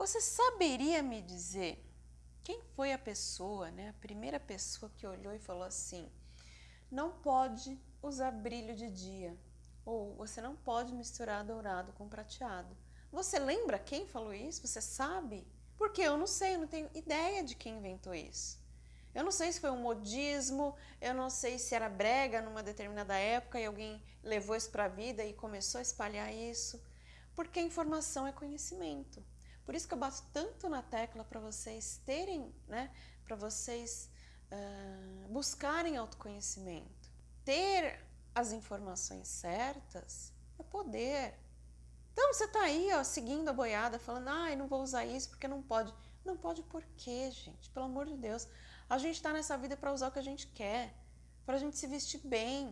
Você saberia me dizer quem foi a pessoa, né, a primeira pessoa que olhou e falou assim: não pode usar brilho de dia, ou você não pode misturar dourado com prateado. Você lembra quem falou isso? Você sabe? Porque eu não sei, eu não tenho ideia de quem inventou isso. Eu não sei se foi um modismo, eu não sei se era brega numa determinada época e alguém levou isso para a vida e começou a espalhar isso. Porque informação é conhecimento. Por isso que eu bato tanto na tecla para vocês terem, né, para vocês uh, buscarem autoconhecimento. Ter as informações certas é poder. Então você está aí ó, seguindo a boiada, falando, ah, não vou usar isso porque não pode. Não pode por quê, gente? Pelo amor de Deus. A gente está nessa vida para usar o que a gente quer, para a gente se vestir bem,